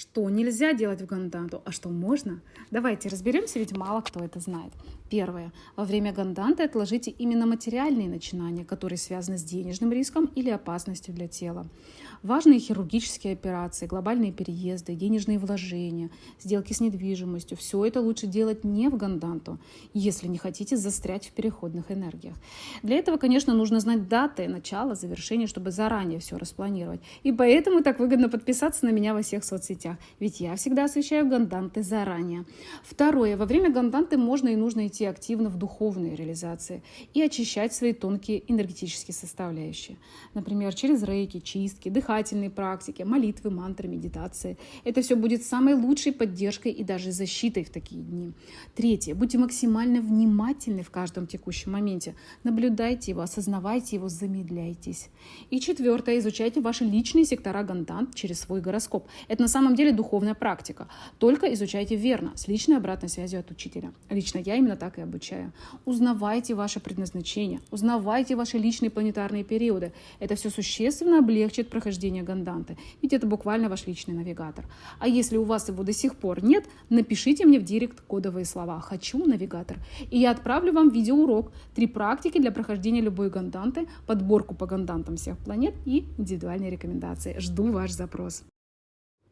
Что нельзя делать в ганданту, а что можно? Давайте разберемся, ведь мало кто это знает. Первое. Во время ганданты отложите именно материальные начинания, которые связаны с денежным риском или опасностью для тела. Важные хирургические операции, глобальные переезды, денежные вложения, сделки с недвижимостью – все это лучше делать не в ганданту, если не хотите застрять в переходных энергиях. Для этого, конечно, нужно знать даты начала, завершения, чтобы заранее все распланировать. И поэтому так выгодно подписаться на меня во всех соцсетях, ведь я всегда освещаю ганданты заранее. Второе. Во время ганданты можно и нужно идти активно в духовные реализации и очищать свои тонкие энергетические составляющие. Например, через рейки, чистки, дыхательные практики, молитвы, мантры, медитации. Это все будет самой лучшей поддержкой и даже защитой в такие дни. Третье. Будьте максимально внимательны в каждом текущем моменте. Наблюдайте его, осознавайте его, замедляйтесь. И четвертое. Изучайте ваши личные сектора гандант через свой гороскоп. Это на самом деле духовная практика. Только изучайте верно, с личной обратной связью от учителя. Лично я именно так и обучаю. Узнавайте ваше предназначение, узнавайте ваши личные планетарные периоды. Это все существенно облегчит прохождение ганданты, ведь это буквально ваш личный навигатор. А если у вас его до сих пор нет, напишите мне в директ кодовые слова «Хочу навигатор», и я отправлю вам видеоурок, три практики для прохождения любой ганданты, подборку по гандантам всех планет и индивидуальные рекомендации. Жду ваш запрос.